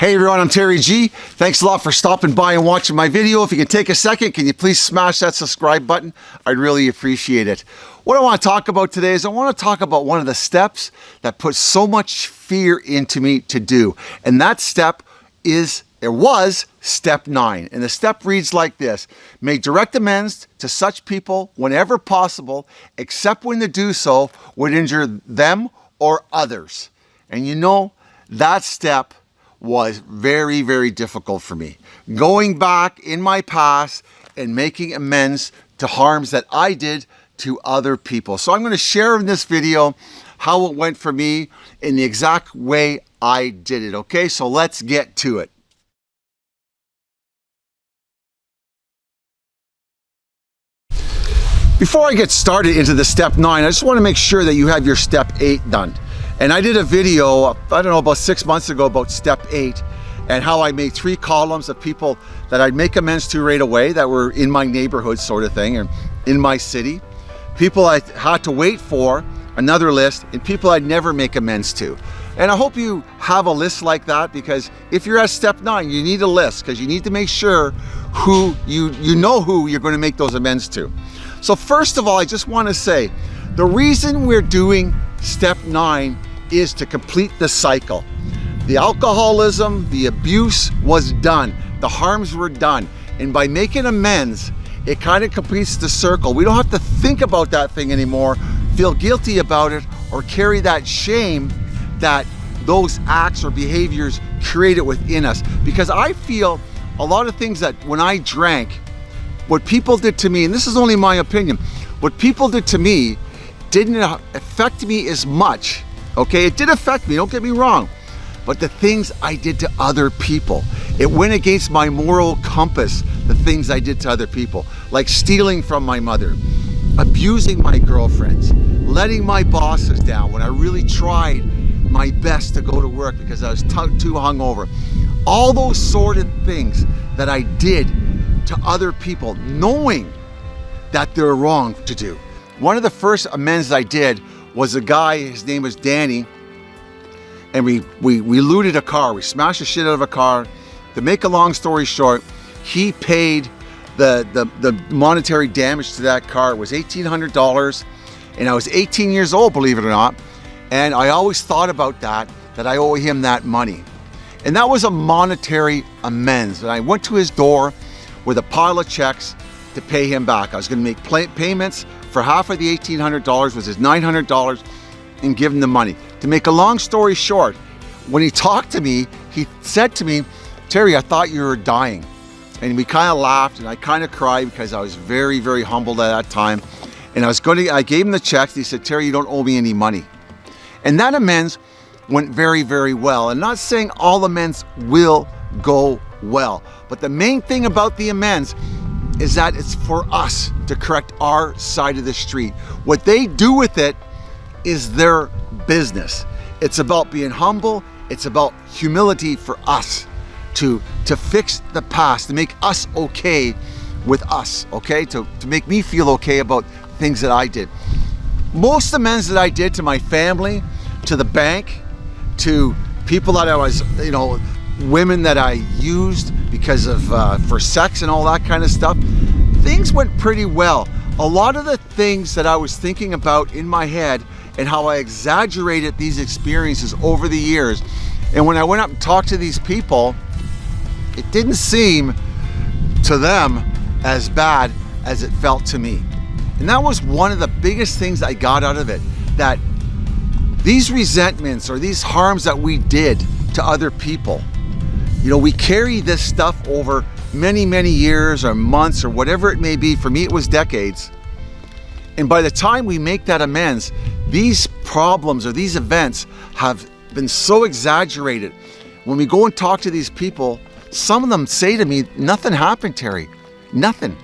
Hey everyone, I'm Terry G. Thanks a lot for stopping by and watching my video. If you can take a second, can you please smash that subscribe button? I'd really appreciate it. What I want to talk about today is I want to talk about one of the steps that put so much fear into me to do. And that step is, it was step nine. And the step reads like this, make direct amends to such people whenever possible, except when to do so would injure them or others. And you know, that step was very, very difficult for me. Going back in my past and making amends to harms that I did to other people. So I'm going to share in this video how it went for me in the exact way I did it. Okay, so let's get to it. Before I get started into the step nine, I just want to make sure that you have your step eight done. And I did a video, I don't know, about six months ago about step eight and how I made three columns of people that I'd make amends to right away that were in my neighborhood sort of thing and in my city. People I had to wait for, another list, and people I'd never make amends to. And I hope you have a list like that because if you're at step nine, you need a list because you need to make sure who you, you know who you're going to make those amends to. So first of all, I just want to say, the reason we're doing step nine is to complete the cycle. The alcoholism, the abuse was done. The harms were done. And by making amends, it kind of completes the circle. We don't have to think about that thing anymore, feel guilty about it, or carry that shame that those acts or behaviors created within us. Because I feel a lot of things that when I drank, what people did to me, and this is only my opinion, what people did to me didn't affect me as much Okay, it did affect me, don't get me wrong. But the things I did to other people, it went against my moral compass, the things I did to other people, like stealing from my mother, abusing my girlfriends, letting my bosses down when I really tried my best to go to work because I was too hungover. All those sort of things that I did to other people, knowing that they're wrong to do. One of the first amends I did was a guy, his name was Danny, and we, we, we looted a car. We smashed the shit out of a car. To make a long story short, he paid the, the, the monetary damage to that car. It was $1,800 and I was 18 years old, believe it or not. And I always thought about that, that I owe him that money. And that was a monetary amends. And I went to his door with a pile of checks to pay him back. I was gonna make payments for half of the $1,800 was his $900 and give him the money. To make a long story short, when he talked to me, he said to me, Terry, I thought you were dying. And we kind of laughed and I kind of cried because I was very, very humbled at that time. And I was going to, I gave him the checks. He said, Terry, you don't owe me any money. And that amends went very, very well. And not saying all amends will go well, but the main thing about the amends is that it's for us to correct our side of the street. What they do with it is their business. It's about being humble. It's about humility for us to, to fix the past, to make us okay with us, okay? To, to make me feel okay about things that I did. Most the amends that I did to my family, to the bank, to people that I was, you know, women that I used because of uh, for sex and all that kind of stuff, things went pretty well. A lot of the things that I was thinking about in my head and how I exaggerated these experiences over the years. And when I went up and talked to these people, it didn't seem to them as bad as it felt to me. And that was one of the biggest things I got out of it, that these resentments or these harms that we did to other people, you know, we carry this stuff over many, many years or months or whatever it may be. For me, it was decades. And by the time we make that amends, these problems or these events have been so exaggerated. When we go and talk to these people, some of them say to me, nothing happened, Terry, nothing.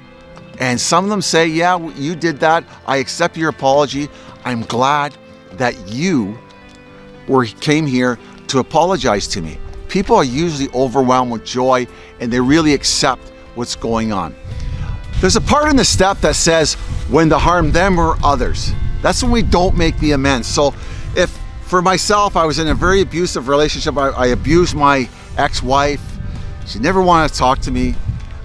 And some of them say, yeah, you did that. I accept your apology. I'm glad that you were came here to apologize to me. People are usually overwhelmed with joy and they really accept what's going on. There's a part in the step that says when to harm them or others. That's when we don't make the amends. So if for myself, I was in a very abusive relationship, I, I abused my ex-wife. She never wanted to talk to me.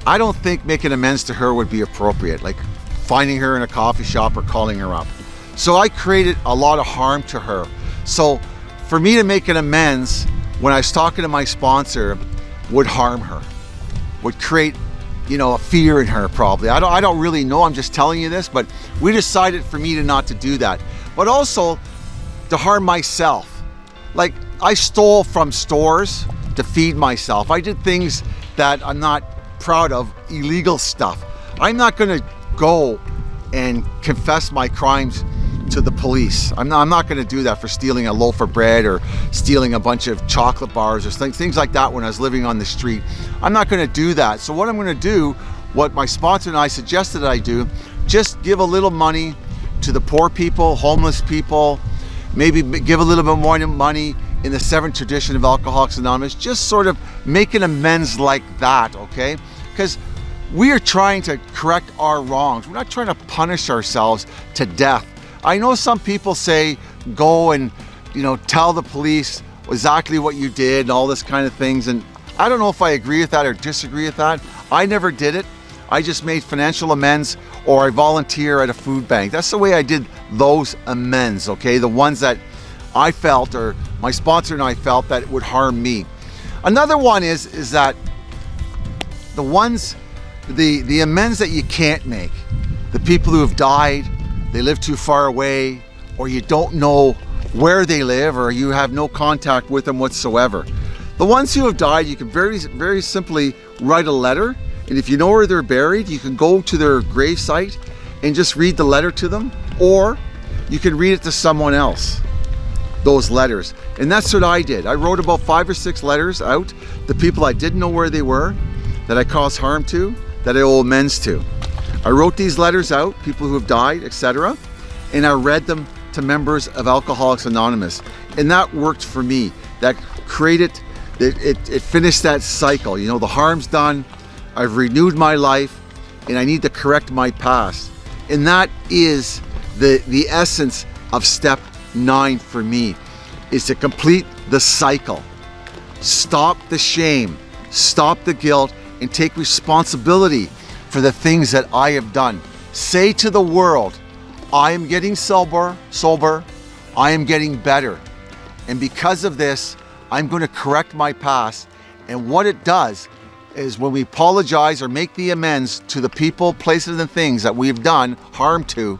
I don't think making amends to her would be appropriate, like finding her in a coffee shop or calling her up. So I created a lot of harm to her. So for me to make an amends when I was talking to my sponsor would harm her, would create you know, a fear in her probably. I don't, I don't really know, I'm just telling you this, but we decided for me to not to do that. But also to harm myself. Like I stole from stores to feed myself. I did things that I'm not proud of, illegal stuff. I'm not gonna go and confess my crimes to the police. I'm not, I'm not gonna do that for stealing a loaf of bread or stealing a bunch of chocolate bars or things, things like that when I was living on the street. I'm not gonna do that. So what I'm gonna do, what my sponsor and I suggested I do, just give a little money to the poor people, homeless people, maybe give a little bit more money in the seventh tradition of Alcoholics Anonymous, just sort of make an amends like that, okay? Because we are trying to correct our wrongs. We're not trying to punish ourselves to death. I know some people say go and you know tell the police exactly what you did and all this kind of things and I don't know if I agree with that or disagree with that. I never did it. I just made financial amends or I volunteer at a food bank. That's the way I did those amends, okay? The ones that I felt or my sponsor and I felt that it would harm me. Another one is is that the ones the the amends that you can't make. The people who have died, they live too far away, or you don't know where they live, or you have no contact with them whatsoever. The ones who have died, you can very, very simply write a letter, and if you know where they're buried, you can go to their grave site and just read the letter to them, or you can read it to someone else, those letters. And that's what I did. I wrote about five or six letters out the people I didn't know where they were, that I caused harm to, that I owe amends to. I wrote these letters out, people who have died, etc. And I read them to members of Alcoholics Anonymous. And that worked for me. That created, it, it, it finished that cycle. You know, the harm's done, I've renewed my life, and I need to correct my past. And that is the, the essence of step nine for me, is to complete the cycle. Stop the shame, stop the guilt, and take responsibility for the things that I have done. Say to the world, I am getting sober, sober, I am getting better. And because of this, I'm going to correct my past. And what it does is when we apologize or make the amends to the people, places, and things that we've done harm to,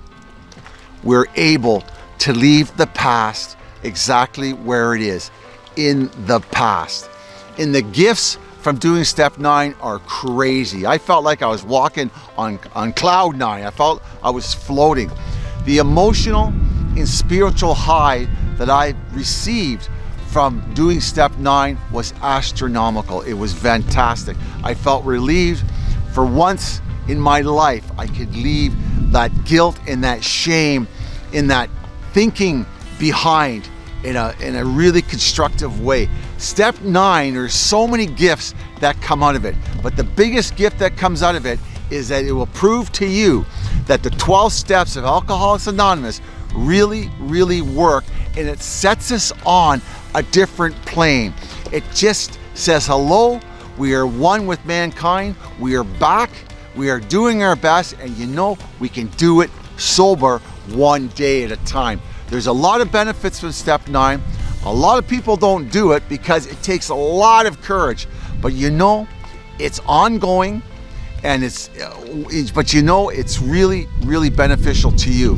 we're able to leave the past exactly where it is, in the past. In the gifts from doing step nine are crazy. I felt like I was walking on, on cloud nine. I felt I was floating. The emotional and spiritual high that I received from doing step nine was astronomical. It was fantastic. I felt relieved for once in my life. I could leave that guilt and that shame in that thinking behind in a, in a really constructive way. Step nine, there's so many gifts that come out of it, but the biggest gift that comes out of it is that it will prove to you that the 12 steps of Alcoholics Anonymous really, really work and it sets us on a different plane. It just says, hello, we are one with mankind, we are back, we are doing our best, and you know we can do it sober one day at a time. There's a lot of benefits from step nine. A lot of people don't do it because it takes a lot of courage. But you know, it's ongoing and uh, it's, but you know, it's really, really beneficial to you.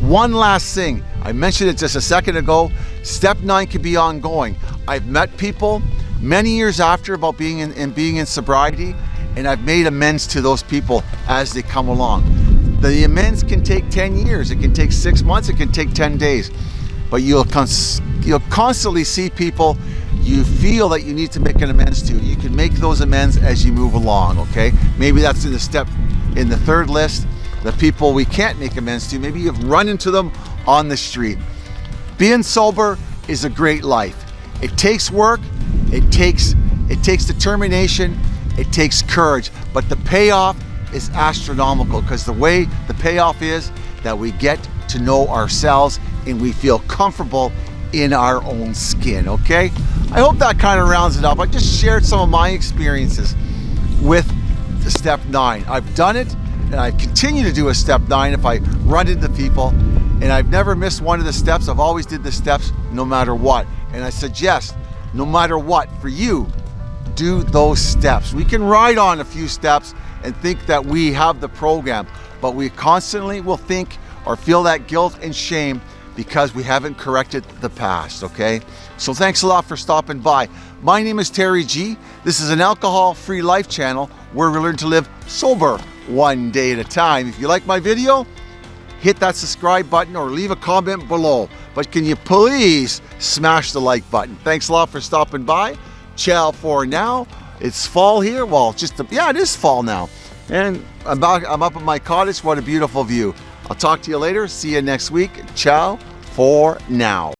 One last thing, I mentioned it just a second ago, step nine can be ongoing. I've met people many years after about being in, and being in sobriety, and I've made amends to those people as they come along. The amends can take 10 years, it can take six months, it can take 10 days, but you'll, cons you'll constantly see people you feel that you need to make an amends to. You can make those amends as you move along, okay? Maybe that's in the step, in the third list, the people we can't make amends to. Maybe you've run into them on the street. Being sober is a great life. It takes work, it takes, it takes determination, it takes courage, but the payoff is astronomical because the way the payoff is that we get to know ourselves and we feel comfortable in our own skin, okay? I hope that kind of rounds it up. I just shared some of my experiences with step nine. I've done it and I continue to do a step nine if I run into people and I've never missed one of the steps. I've always did the steps no matter what. And I suggest no matter what for you, do those steps. We can ride on a few steps and think that we have the program, but we constantly will think or feel that guilt and shame because we haven't corrected the past, okay? So thanks a lot for stopping by. My name is Terry G. This is an alcohol-free life channel where we learn to live sober one day at a time. If you like my video, hit that subscribe button or leave a comment below. But can you please smash the like button? Thanks a lot for stopping by. Ciao for now. It's fall here. Well, just, a, yeah, it is fall now. And I'm, back, I'm up at my cottage. What a beautiful view. I'll talk to you later. See you next week. Ciao for now.